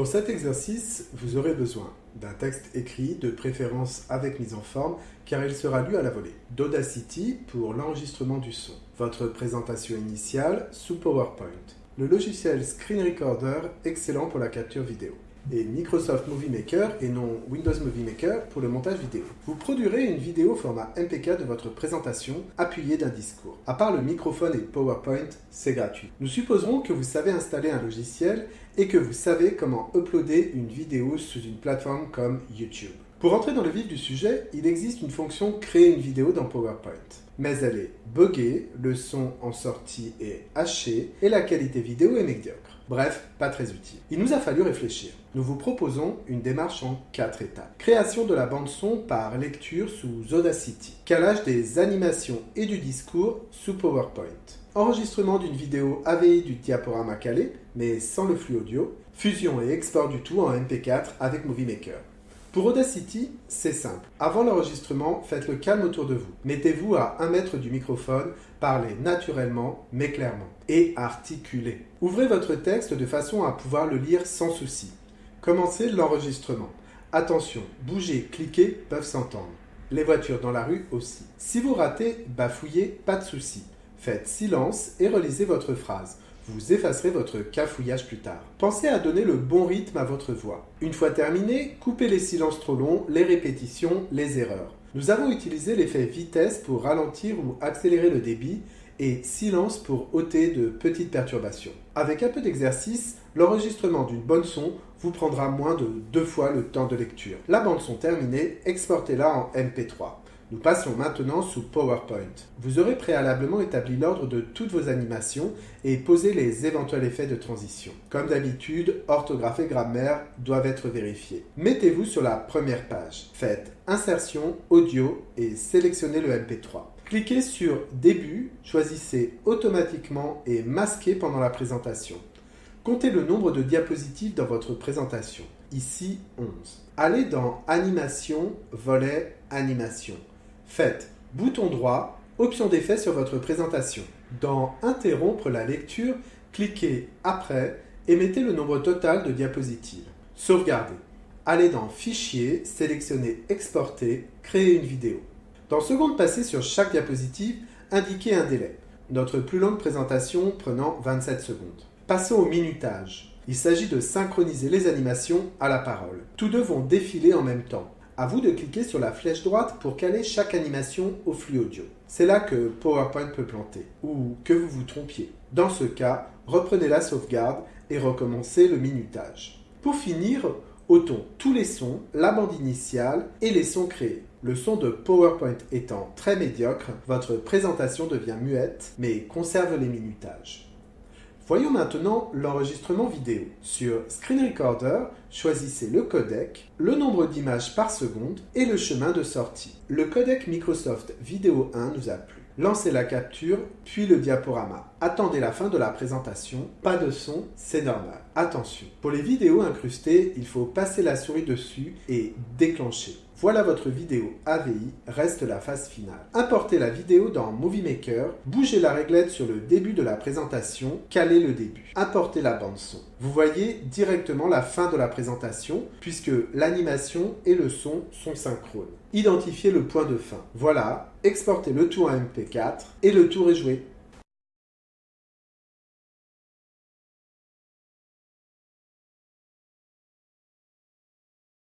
Pour cet exercice, vous aurez besoin d'un texte écrit, de préférence avec mise en forme, car il sera lu à la volée. D'Audacity pour l'enregistrement du son. Votre présentation initiale sous PowerPoint. Le logiciel Screen Recorder, excellent pour la capture vidéo et Microsoft Movie Maker et non Windows Movie Maker pour le montage vidéo. Vous produirez une vidéo format MPK de votre présentation appuyée d'un discours. À part le microphone et PowerPoint, c'est gratuit. Nous supposerons que vous savez installer un logiciel et que vous savez comment uploader une vidéo sous une plateforme comme YouTube. Pour entrer dans le vif du sujet, il existe une fonction créer une vidéo dans PowerPoint. Mais elle est buggée, le son en sortie est haché et la qualité vidéo est médiocre. Bref, pas très utile. Il nous a fallu réfléchir. Nous vous proposons une démarche en quatre étapes. Création de la bande son par lecture sous Audacity. Calage des animations et du discours sous PowerPoint. Enregistrement d'une vidéo AVI du diaporama calé, mais sans le flux audio. Fusion et export du tout en MP4 avec Movie Maker. Pour Audacity, c'est simple. Avant l'enregistrement, faites le calme autour de vous. Mettez-vous à un mètre du microphone, parlez naturellement mais clairement et articulez. Ouvrez votre texte de façon à pouvoir le lire sans souci. Commencez l'enregistrement. Attention, bouger, cliquer peuvent s'entendre. Les voitures dans la rue aussi. Si vous ratez, bafouillez, pas de souci. Faites silence et relisez votre phrase. Vous effacerez votre cafouillage plus tard. Pensez à donner le bon rythme à votre voix. Une fois terminé, coupez les silences trop longs, les répétitions, les erreurs. Nous avons utilisé l'effet vitesse pour ralentir ou accélérer le débit et silence pour ôter de petites perturbations. Avec un peu d'exercice, l'enregistrement d'une bonne son vous prendra moins de deux fois le temps de lecture. La bande son terminée, exportez-la en MP3. Nous passons maintenant sous PowerPoint. Vous aurez préalablement établi l'ordre de toutes vos animations et posé les éventuels effets de transition. Comme d'habitude, orthographe et grammaire doivent être vérifiés. Mettez-vous sur la première page. Faites Insertion, Audio et sélectionnez le MP3. Cliquez sur Début, choisissez Automatiquement et Masquer pendant la présentation. Comptez le nombre de diapositives dans votre présentation. Ici, 11. Allez dans Animation, volet Animation. Faites bouton droit, option d'effet sur votre présentation. Dans Interrompre la lecture, cliquez Après et mettez le nombre total de diapositives. Sauvegardez. Allez dans Fichier, sélectionnez Exporter, créer une vidéo. Dans Seconde passée sur chaque diapositive, indiquez un délai. Notre plus longue présentation prenant 27 secondes. Passons au minutage. Il s'agit de synchroniser les animations à la parole. Tous deux vont défiler en même temps. À vous de cliquer sur la flèche droite pour caler chaque animation au flux audio. C'est là que PowerPoint peut planter, ou que vous vous trompiez. Dans ce cas, reprenez la sauvegarde et recommencez le minutage. Pour finir, ôtons tous les sons, la bande initiale et les sons créés. Le son de PowerPoint étant très médiocre, votre présentation devient muette, mais conserve les minutages. Voyons maintenant l'enregistrement vidéo. Sur Screen Recorder, choisissez le codec, le nombre d'images par seconde et le chemin de sortie. Le codec Microsoft Video 1 nous a plu. Lancez la capture, puis le diaporama. Attendez la fin de la présentation. Pas de son, c'est normal. Attention, pour les vidéos incrustées, il faut passer la souris dessus et déclencher. Voilà votre vidéo AVI, reste la phase finale. Importez la vidéo dans Movie Maker, bougez la réglette sur le début de la présentation, calez le début. Importez la bande son. Vous voyez directement la fin de la présentation puisque l'animation et le son sont synchrones. Identifiez le point de fin. Voilà, exportez le tout en MP4 et le tour est joué.